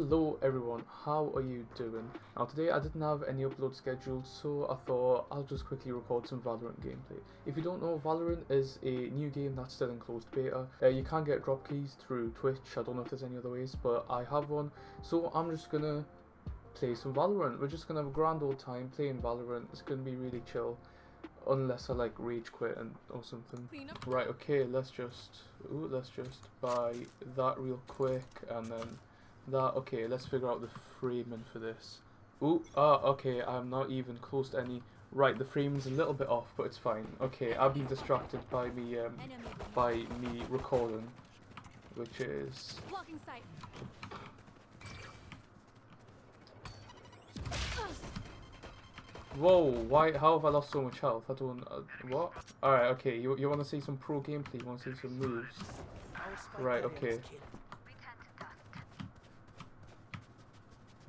Hello everyone, how are you doing? Now today I didn't have any upload scheduled so I thought I'll just quickly record some Valorant gameplay. If you don't know, Valorant is a new game that's still in closed beta. Uh, you can get drop keys through Twitch, I don't know if there's any other ways, but I have one. So I'm just gonna play some Valorant. We're just gonna have a grand old time playing Valorant. It's gonna be really chill. Unless I like rage quit and or something. Right, okay, let's just ooh, let's just buy that real quick and then that, okay, let's figure out the framing for this. Ooh, ah, okay, I'm not even close to any. Right, the frame's a little bit off, but it's fine. Okay, I've been distracted by me, um, by me recording, which is... Whoa, why, how have I lost so much health? I don't, uh, what? Alright, okay, you, you want to see some pro gameplay, you want to see some moves? Right, okay.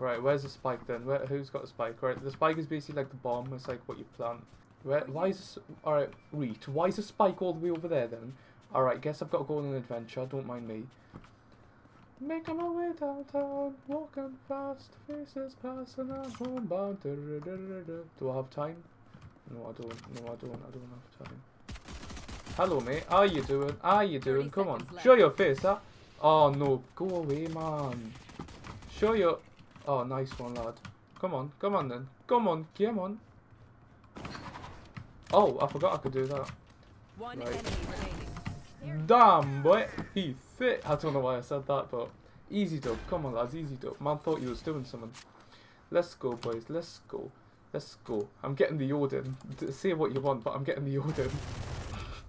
Right, where's the spike then? Where, who's got a spike? Right, the spike is basically like the bomb. It's like what you plant. Where, why is all right? Reet. Why is the spike all the way over there then? All right, guess I've got to go on an adventure. Don't mind me. Making my way downtown, walking fast, faces passing, I'm homebound. Do I have time? No, I don't. No, I don't. I don't have time. Hello, mate. How you doing? How you doing? Come on, left. show your face, huh? Oh no, go away, man. Show your Oh, nice one, lad. Come on, come on then. Come on, come on. Oh, I forgot I could do that. One right. enemy Damn, boy. He fit. I don't know why I said that, but easy dub. Come on, lads, easy dub. Man thought he was doing something. Let's go, boys. Let's go. Let's go. I'm getting the Odin. Say what you want, but I'm getting the Odin.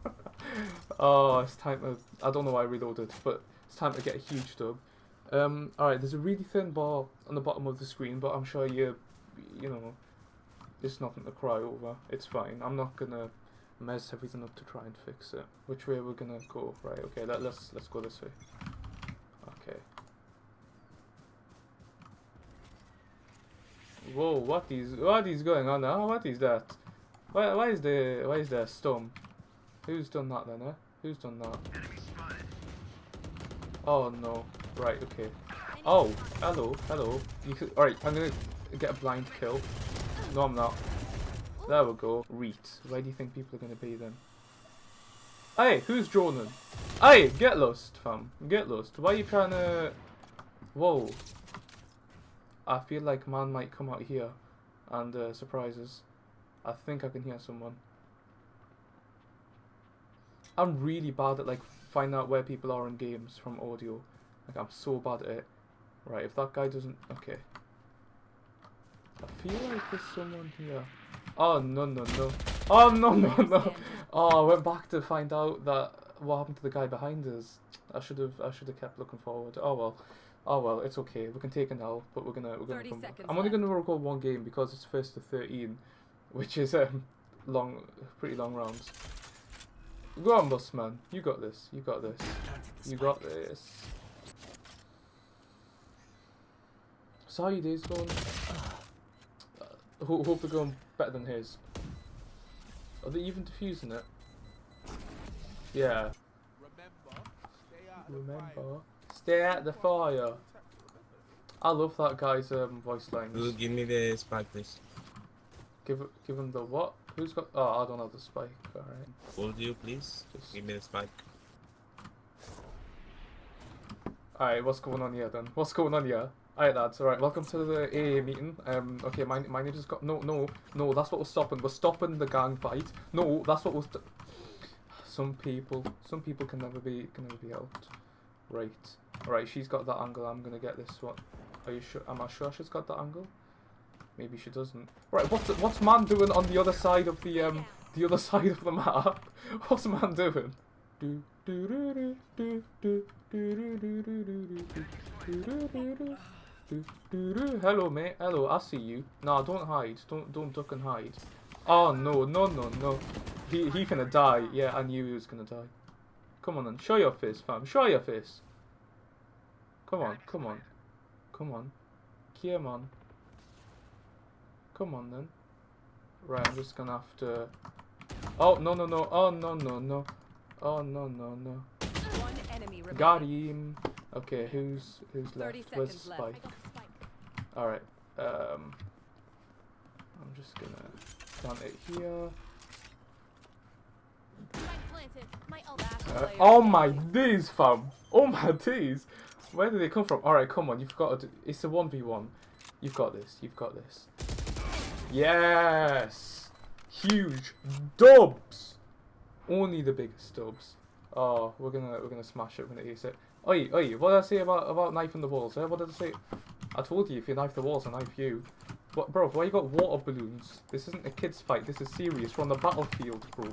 oh, it's time to... I don't know why I reloaded, but it's time to get a huge dub. Um, Alright, there's a really thin bar on the bottom of the screen, but I'm sure you, you know, it's nothing to cry over. It's fine. I'm not gonna mess everything up to try and fix it. Which way we're gonna go? Right, okay, let, let's let's go this way. Okay. Whoa, what is what is going on now? What is that? Why why is the why is there a storm? Who's done that then, eh? Who's done that? Oh no. Right, okay. Oh, hello, hello. Alright, I'm gonna get a blind kill. No, I'm not. There we go. Reet. Where do you think people are gonna be then? Hey, who's droning? Hey, get lost, fam. Get lost. Why are you trying to... Whoa. I feel like man might come out here and uh, surprise us. I think I can hear someone. I'm really bad at like finding out where people are in games from audio. Like, I'm so bad at it. Right, if that guy doesn't... Okay. I feel like there's someone here. Oh, no, no, no. Oh, no, no, no. Oh, I went back to find out that what happened to the guy behind us. I should have I should have kept looking forward. Oh, well. Oh, well, it's okay. We can take an L, but we're gonna... We're gonna come back. I'm only gonna record one game because it's first to 13, which is um long, pretty long rounds. Go on, boss man. You got this. You got this. You got this. So how your days going? Uh, hope they're going better than his. Are they even defusing it? Yeah. Remember, stay at the fire. I love that guy's um, voice lines. Ooh, give me the spike, please. Give give him the what? Who's got? Oh, I don't have the spike. All right. Hold you, please. Just give me the spike. All right, what's going on here then? What's going on here? Alright lads, alright, welcome to the AA meeting. Um, okay, my, my name just got- no, no, no, that's what we're stopping. We're stopping the gang fight. No, that's what we're Some people, some people can never be, can never be helped. Right. Alright, she's got that angle, I'm gonna get this one. Are you sure, am I sure she's got that angle? Maybe she doesn't. Right, what's, what's man doing on the other side of the, um, the other side of the map? What's man doing? Do, do, do, do, do, do, do, do, do, do, do, do, do, do, do. Hello, mate. Hello, I see you. No, don't hide. Don't don't duck and hide. Oh no, no, no, no. He he gonna die. Yeah, I knew he was gonna die. Come on then, show your face, fam. Show your face. Come on, come on, come on. Come on. Come on then. Right, I'm just gonna have to. Oh no no no! Oh no no no! Oh no no no! Got him. Okay, who's who's left? Where's. Spike? I got the spike. All right. Um, I'm just gonna plant it here. Uh, oh my days, fam! Oh my days! Where did they come from? All right, come on. You've got to. Do, it's a one v one. You've got this. You've got this. Yes! Huge dubs. Only the biggest dubs. Oh, we're gonna we're gonna smash it. We're gonna ace it. Oi, oi! What did I say about about knifing the walls? Eh? What did I say? I told you if you knife the walls, I knife you. What, bro? Why you got water balloons? This isn't a kids' fight. This is serious. We're on the battlefield, bro.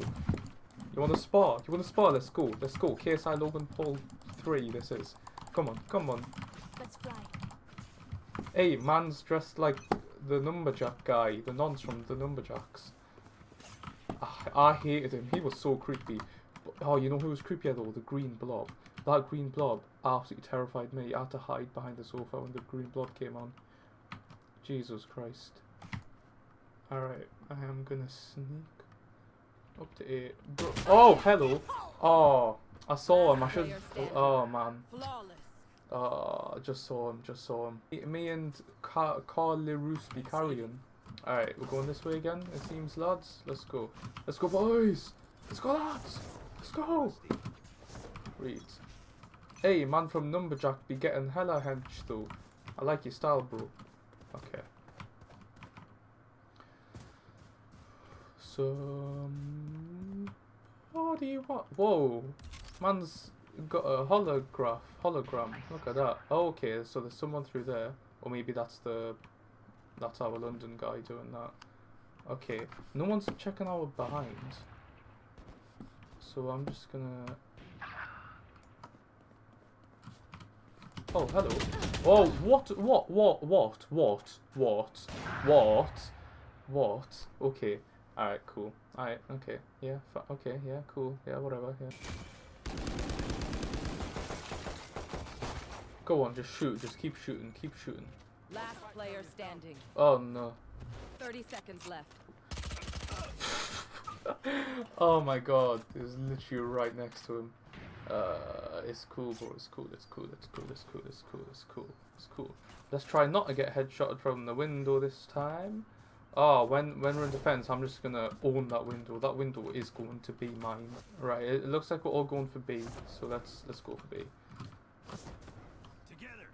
You want to spar? You want to spar? Let's go. Let's go. KSI Logan Paul 3, this is. Come on, come on. Let's fly. Hey, man's dressed like the Numberjack guy, the nonce from the Numberjacks. Ah, I hated him. He was so creepy. But, oh, you know who was creepier though? The green blob. That green blob absolutely terrified me. I had to hide behind the sofa when the green blob came on. Jesus Christ. Alright, I am gonna sneak up to eight. Oh, hello. Oh, I saw him. I should. Oh man. Oh, I just saw him, just saw him. Me, and Car Carl Leroux be carrying. Alright, we're going this way again, it seems, lads. Let's go. Let's go, boys! Let's go, lads! Let's go! Read. Hey, man from Numberjack be getting hella hench, though. I like your style, bro. Okay. So, um, what do you want? Whoa, man's got a holograph, hologram. Look at that. Oh, okay, so there's someone through there, or maybe that's the, that's our London guy doing that. Okay, no one's checking our behind. So I'm just gonna. Oh, hello. Oh, what, what, what, what, what, what, what, what? Okay. Alright, cool. Alright, okay. Yeah, okay, yeah, cool. Yeah, whatever, yeah. Go on, just shoot. Just keep shooting. Keep shooting. Last player standing. Oh no. 30 seconds left. oh my god. It was literally right next to him. Uh, it's cool, bro. It's cool. It's cool. It's cool. It's cool. It's cool. It's cool. It's cool. Let's try not to get headshotted from the window this time. Oh, when when we're in defense, I'm just gonna own that window. That window is going to be mine. Right. It, it looks like we're all going for B. So let's let's go for B. Together.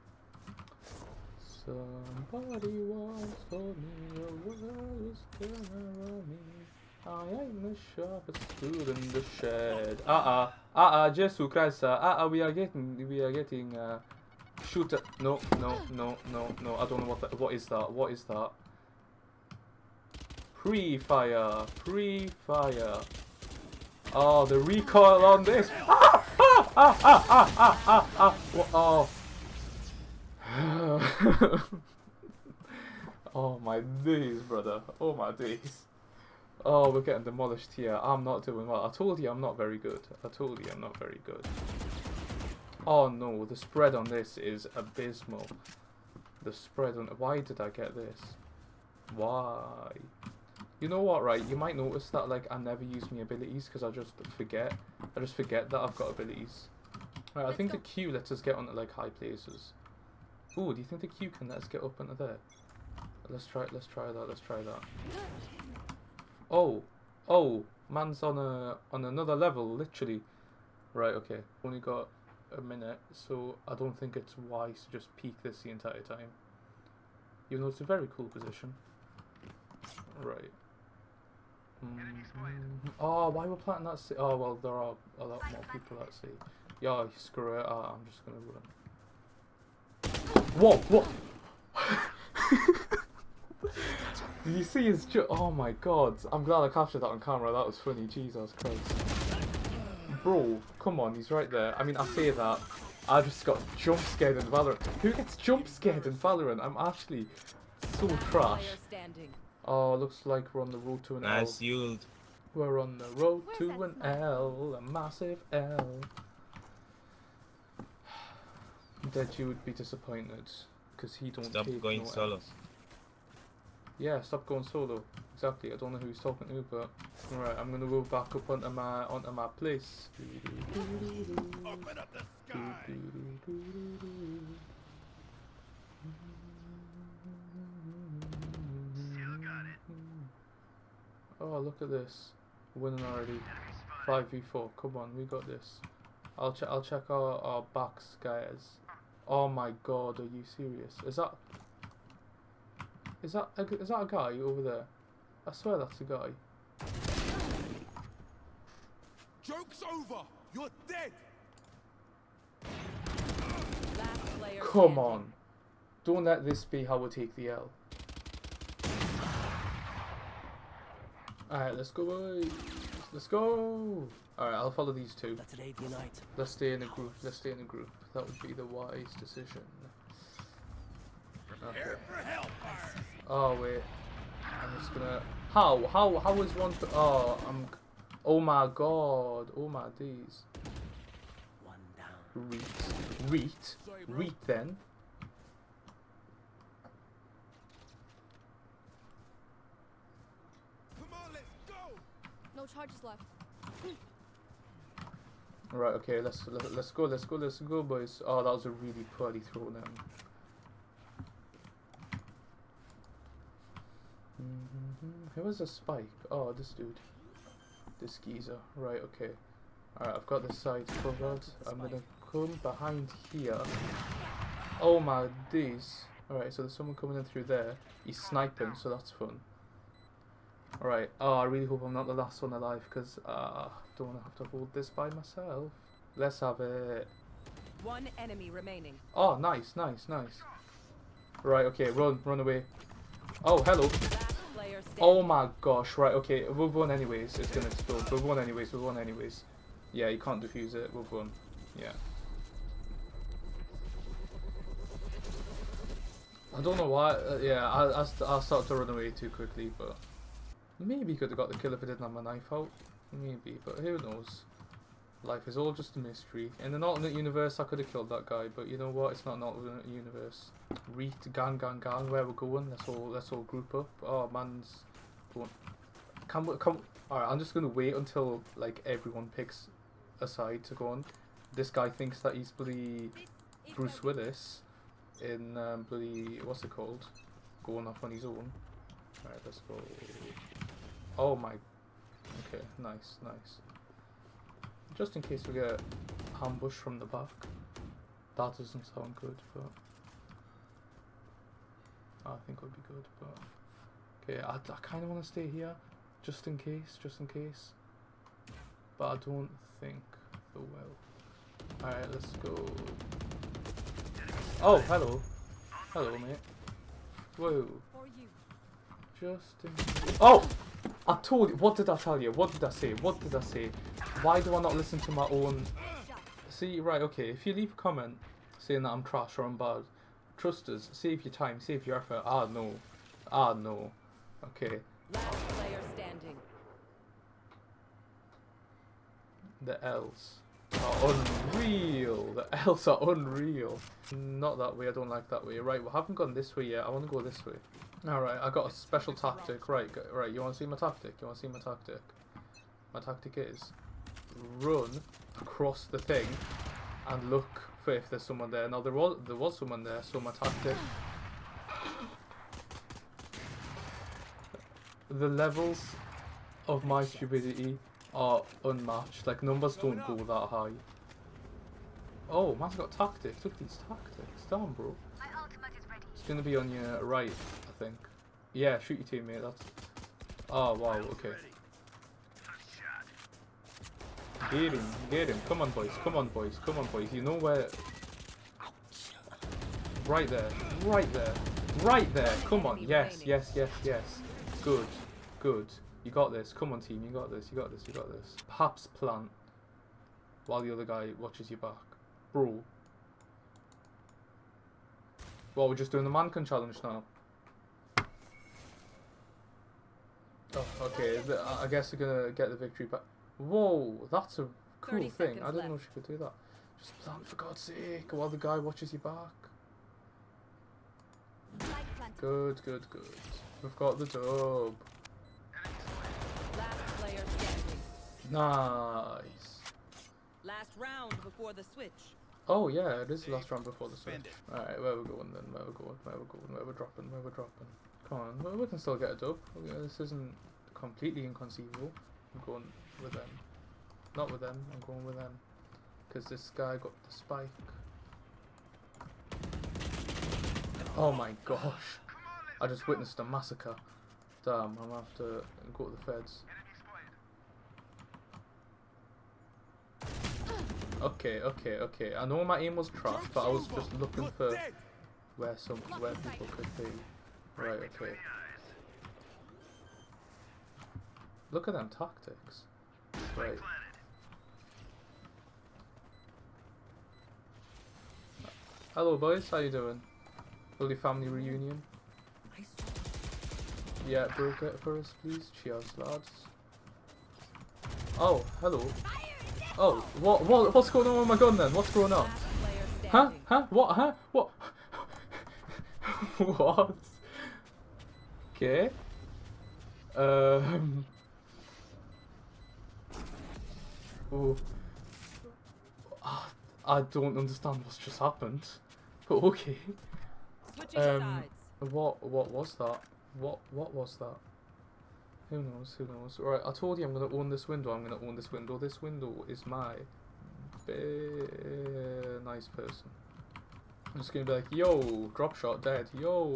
Somebody once told me the world is gonna roll me. I am the sharpest tool in the shed. Uh uh, uh uh, Jesus Christ, uh uh, we are getting, we are getting, uh, shooter. No, no, no, no, no. I don't know what that. What is that? What is that? Pre-fire, pre-fire. Oh, the recoil on this. Ah, ah, ah, ah, ah, ah, ah, ah. Oh. oh my days, brother. Oh my days. Oh, we're getting demolished here. I'm not doing well. I told you I'm not very good. I told you I'm not very good. Oh no, the spread on this is abysmal. The spread on... Why did I get this? Why? You know what, right? You might notice that, like, I never use my abilities because I just forget. I just forget that I've got abilities. Right, I think the Q lets us get onto, like, high places. Ooh, do you think the Q can let us get up into there? Let's try. it, Let's try that. Let's try that. Oh, oh, man's on a on another level, literally. Right. Okay. Only got a minute, so I don't think it's wise to just peek this the entire time. You know, it's a very cool position. Right. Mhm. Oh, why we're planting that? sea? oh well, there are a lot more people at sea. Yeah, screw it. Ah, I'm just gonna run. Whoa, whoa! Did you see his ju- Oh my god. I'm glad I captured that on camera. That was funny. Jesus Christ. Bro, come on. He's right there. I mean, I say that. I just got jump scared in Valorant. Who gets jump scared in Valorant? I'm actually so trash. Oh, looks like we're on the road to an Nice L. yield. We're on the road Where's to an? L. A massive L. That you would be disappointed. Because he don't Stop take going no solo. Ls. Yeah, stop going solo. Exactly. I don't know who he's talking to, but right. I'm gonna go back up onto my onto my place. Open up the sky. Oh, look at this. Winning already. 5v4. Come on, we got this. I'll check I'll check our, our backs, guys. Oh my god, are you serious? Is that Is that a, is that a guy over there? I swear that's a guy. Joke's over. You're dead. Come on. Don't let this be how we take the L. Alright, let's go boys. Let's go. Alright, I'll follow these two. Let today be a night. Let's stay in a group. Let's stay in a group. That would be the wise decision. Okay. Prepare for hellfire. Oh wait. I'm just gonna. How? How? How is one? To... Oh, I'm. Oh my god. Oh my days. One down. Reet. Reet. Reet then. Come on, let's go. No charges left. Right. Okay. Let's let, let's go. Let's go. Let's go, boys. Oh, that was a really poorly thrown in. Who was a spike? Oh, this dude. This geezer. Right. Okay. Alright, I've got the side covered. I'm gonna come behind here. Oh my days. Alright, so there's someone coming in through there. He's sniping, so that's fun. Alright, oh, I really hope I'm not the last one alive, because uh, I don't want to have to hold this by myself. Let's have it. One enemy remaining. Oh, nice, nice, nice. Right, okay, run, run away. Oh, hello. Oh my gosh, right, okay, we've won anyways. It's gonna explode. We've won anyways, we've won anyways. Yeah, you can't defuse it, we've won. Yeah. I don't know why, uh, yeah, I, I, I started to run away too quickly, but maybe could have got the kill if I didn't have my knife out. Maybe, but who knows. Life is all just a mystery. In an alternate universe, I could have killed that guy, but you know what? It's not an alternate universe. Reet, gang, gang, gang. Where we're going? Let's all let's all group up. Oh, man's going. Can we come? All right, I'm just gonna wait until like everyone picks a side to go on. This guy thinks that he's bloody Bruce Willis in um, bloody what's it called? Going off on his own. All right, let's go. Oh my. Okay, nice, nice. Just in case we get ambushed from the back. That doesn't sound good, but I think it would be good. But okay, I, I kind of want to stay here, just in case, just in case. But I don't think they will. All right, let's go. Oh, hello, hello, mate. Whoa, just in. Oh, I told you. What did I tell you? What did I say? What did I say? Why do I not listen to my own? See, right, okay. If you leave a comment saying that I'm trash or I'm bad, trust us. Save your time. Save your effort. Ah no. Ah no. Okay. Last player standing. The L's are unreal. The L's are unreal. Not that way. I don't like that way. Right, we haven't gone this way yet. I want to go this way. All right, I got a special tactic. Right, right. You want to see my tactic? You want to see my tactic? My tactic is run across the thing and look for if there's someone there. Now there was there was someone there, so my tactic. The levels of my stupidity are unmatched. Like numbers don't go that high. Oh, man's got tactics. Look at these tactics. Damn, bro. It's gonna be on your right, I think. Yeah, shoot your teammate. That's. Oh wow. Okay. Get him, get him. Come on, boys. Come on, boys. Come on, boys. You know where. Right there. Right there. Right there. Come on. Yes, yes, yes, yes. Good. Good. You got this. Come on, team. You got this. You got this. You got this. Perhaps plant while the other guy watches your back. Bro. Well, we're just doing the mannequin challenge now. Oh, okay. I guess we're gonna get the victory back. Whoa, that's a cool thing. I didn't know she could do that. Just plant for God's sake while the guy watches your back. Good, good, good. We've got the dub. Last player. Nice. Last round before the switch. Oh yeah, it is the last round before the switch. Alright, where we going then? Where we going? Where we going? Where we dropping? Where we dropping? Come on, we- we can still get a dub. Yeah, this isn't completely inconceivable. I'm going with them. Not with them, I'm going with them. Because this guy got the spike. Oh my gosh. I just witnessed a massacre. Damn, I'm gonna have to go to the feds. Okay, okay, okay. I know my aim was trash, but I was just looking for where some where people could be. Right, okay. Look at them tactics. Right. Hello boys, how you doing? Holy family reunion. Yeah, broke it for us please. Cheers lads. Oh, hello. Oh, what what what's going on with my gun then? What's going on? Huh? Huh? What? Huh? What? what? Okay. Um. Oh. I don't understand what's just happened. But okay. Um. What? What was that? What? What was that? Who knows? Who knows? Right. I told you I'm gonna own this window. I'm gonna own this window. This window is my nice person. I'm just gonna be like, yo, drop shot dead. Yo,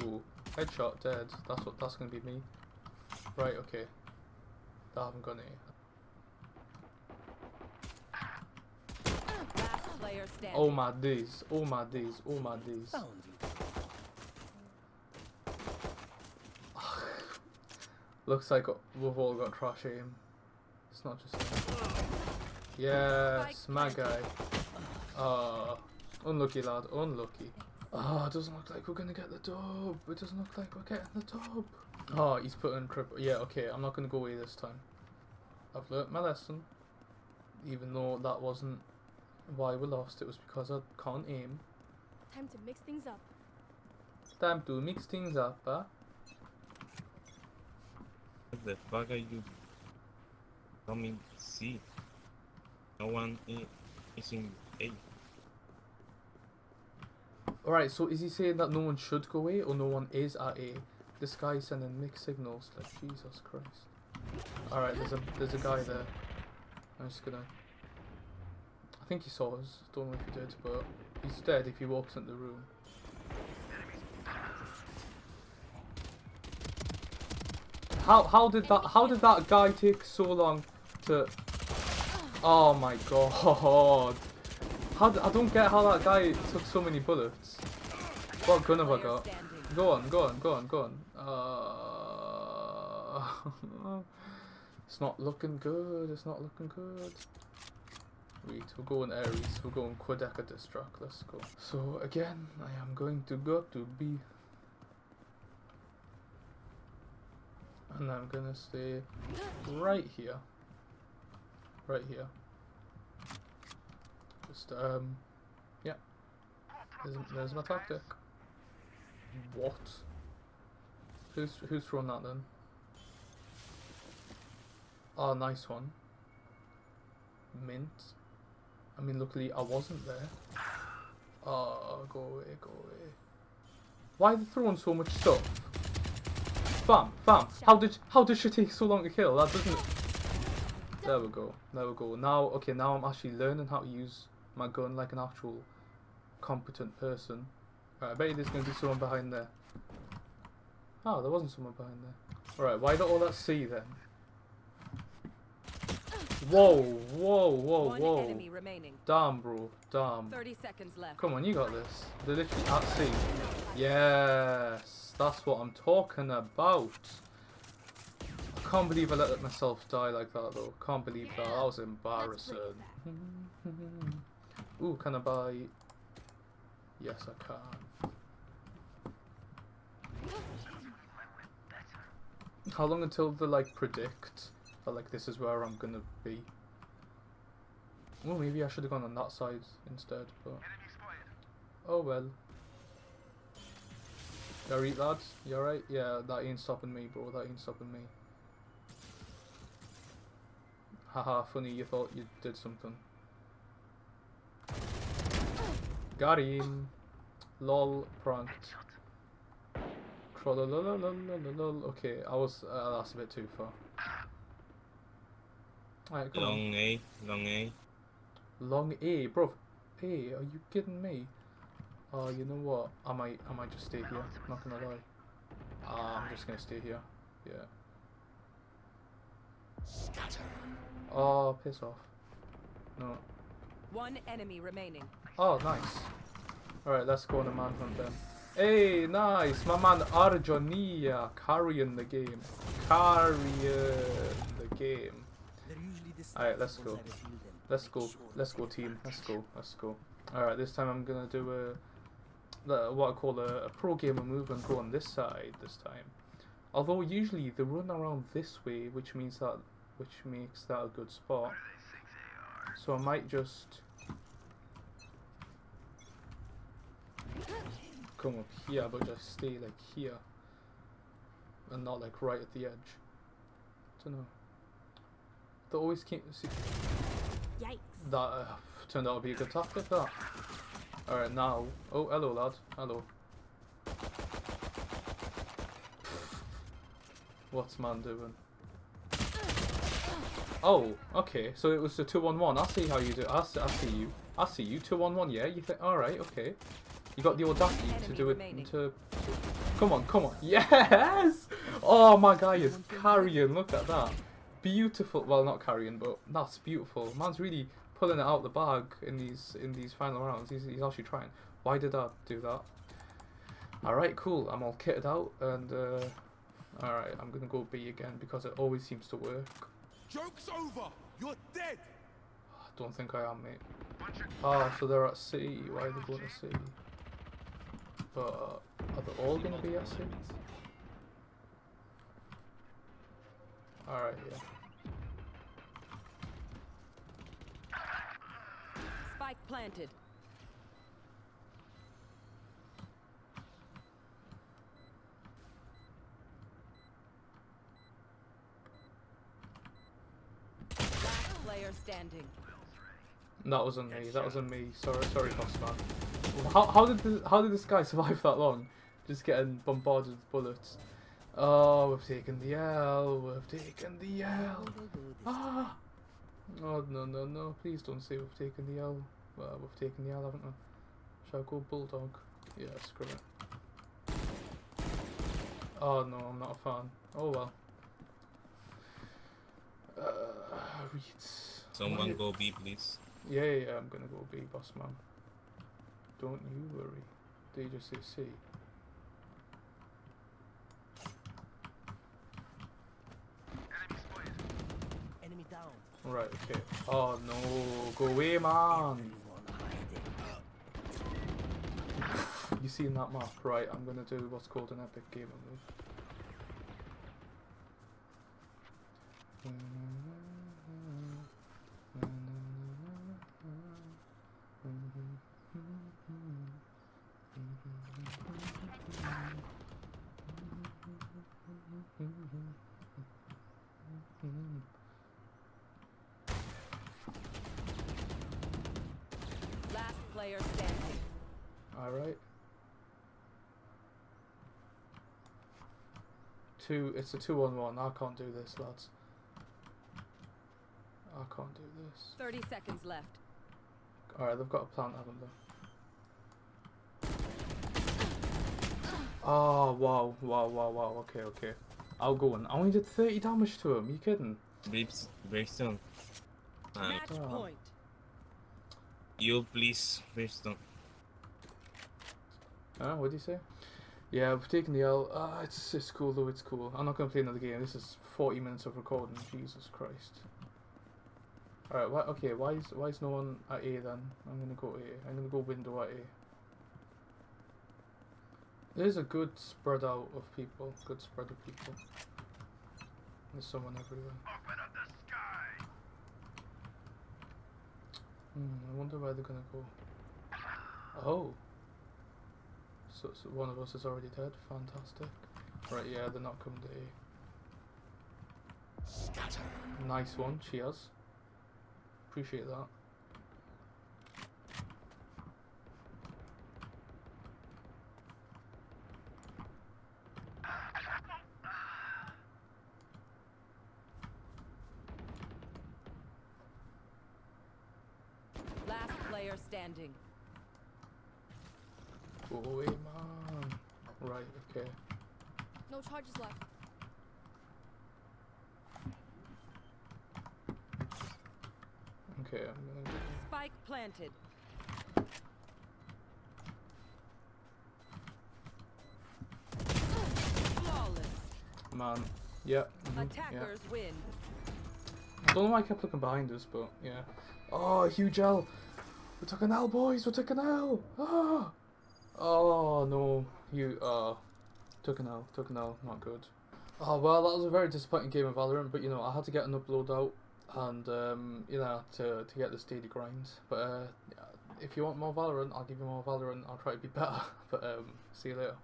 headshot dead. That's what. That's gonna be me. Right. Okay. That haven't gone here. Last player standing. Oh my days. Oh my days. Oh my days. Looks like we've all got trash aim. It's not just me. Yes, my guy. Ah, unlucky lad, unlucky. Ah, it doesn't look like we're gonna get the dub. It doesn't look like we're getting the dub. Oh, he's putting triple. Yeah, okay, I'm not gonna go away this time. I've learnt my lesson. Even though that wasn't why we lost, it was because I can't aim. Time to mix things up. Time to mix things up, huh? What the fuck are you coming C? No one i- is in A. Alright, so is he saying that no one should go A or no one is at A? This guy's sending mixed signals like Jesus Christ. Alright, there's a there's a guy there. I'm just gonna I think he saw us, don't know if he did, but he's dead if he walks into the room. How how did that how did that guy take so long to Oh my god. How I don't get how that guy took so many bullets. What gun have I got? Go on, go on, go on, go on. Uh, it's not looking good. It's not looking good. Wait, we're going Ares. We're going Quadeca Destruct. Let's go. So again, I am going to go to B. And I'm gonna stay right here. Right here. Just um, yeah. There's, there's my tactic. What? Who's who's thrown that then? Oh, nice one. Mint. I mean, luckily I wasn't there. Oh, go away, go away. Why are they throwing so much stuff? Fam, fam, how did how did she take so long to kill? That doesn't. There we go. There we go. Now, okay, now I'm actually learning how to use my gun like an actual competent person. Right, I bet you there's going to be someone behind there. Oh, there wasn't someone behind there. Alright, why don't all that see then? Whoa, whoa, whoa, One whoa. enemy remaining. Damn, bro. Damn. 30 seconds left. Come on, you got this. They're literally at sea. Yes, that's what I'm talking about. I can't believe I let myself die like that though. Can't believe that. That was embarrassing. Ooh, can I buy? Yes, I can. How long until they like predict that like this is where I'm gonna be? Well, maybe I should have gone on that side instead, but oh well. You alright, lads? You alright? Yeah, that ain't stopping me, bro. That ain't stopping me. Haha, funny, you thought you did something. Got him. Lol, pranked. Okay, I was. Uh, that's a bit too far. Alright, come on. Long A, long A. Long A, bro. A, are you kidding me? Oh, you know what? I might, I might just stay here. Not gonna lie. Ah, I'm just gonna stay here. Yeah. Scatter. Oh, piss off. No. One enemy remaining. Oh, nice. Alright, let's go on a manhunt then. Hey, nice! My man Arjonia carrying the game. Carrying the game. Alright, let's go. Let's go. Let's go, team. Let's go. Let's go. Alright, this time I'm gonna do a the- what I call a, a pro gamer move and go on this side this time. Although usually they run around this way, which means that which makes that a good spot. So I might just come up here, but just stay like here, and not like right at the edge. Don't know. They always keep. See, Yikes. that uh, turned out to be a good tactic. That. All right, now. Oh, hello, lad. Hello. What's man doing? Oh, okay. So it was a two-on-one. I see how you do. I see, I see you. I see you. Two-on-one. Yeah. You think? All right. Okay. You got the audacity to do it. remaining. To. Come on. Come on. Yes. Oh my guy is carrying. Look at that. Beautiful. Well, not carrying, but that's beautiful. Man's really pulling it out the bag in these in these final rounds. He's, he's actually trying. Why did I do that? All right. Cool. I'm all kitted out and. Uh, all right. I'm gonna go B again because it always seems to work. Joke's over. You're dead. I don't think I am, mate. Oh, so they're at C. Why are they going to C? But uh, are they all going to be at C? Alright, yeah. Spike planted. Last player standing. That was on me. That was on me. Sorry, sorry, boss man. How, how did the, how did this guy survive that long? Just getting bombarded with bullets. Oh, we've taken the L. We've taken the L. They'll go this Ah. Oh no no no! Please don't say we've taken the L. Well, we've taken the L, haven't we? Shall I go bulldog? Yeah, screw it. Oh no, I'm not a fan. Oh well. Uh, reads. Someone go B, please. Yeah, yeah, yeah, I'm gonna go B, boss man. Don't you worry. They just say C. Right, okay. Oh no, go away, man. You seen that map? Right, I'm gonna do what's called an epic gamer move. Last player standing. Alright. Two, it's a two on one. I can't do this, lads. I can't do this. 30 seconds left. Alright, they've got a plant, haven't they? Oh, wow, wow, wow, wow. Okay, okay. I'll go in. I only did 30 damage to him. you kidding? Babes, Brimstone. Uh, Match Oh. point. you please, Brimstone. Huh? What did you say? Yeah, we've taken the L. Uh, it's, it's cool though, it's cool. I'm not going to play another game. This is 40 minutes of recording. Jesus Christ. Alright, why, okay, why is, why is no one at A then? I'm going to go A. I'm going to go window at A. There's a good spread out of people. Good spread of people. There's someone everywhere. Open up the sky. Hmm, I wonder where they're gonna go. Oh. So, so one of us is already dead. Fantastic. Right, yeah, they're not coming to A. Nice one, cheers. Appreciate that. Last player standing. Go away, man. Right, okay. No charges left. Okay, I'm gonna. Spike planted. Flawless. Man. Yeah. mhm, yeah. Attackers win. I don't know why I kept looking behind us, but yeah. Oh, huge L. We took an L, boys. We took an L. Ah. Oh no, you uh took an L. Took an L. Not good. Oh well, that was a very disappointing game of Valorant, but you know I had to get an upload out and um you know to to get this daily grind. But uh, if you want more Valorant, I'll give you more Valorant. I'll try to be better. But um, see you later.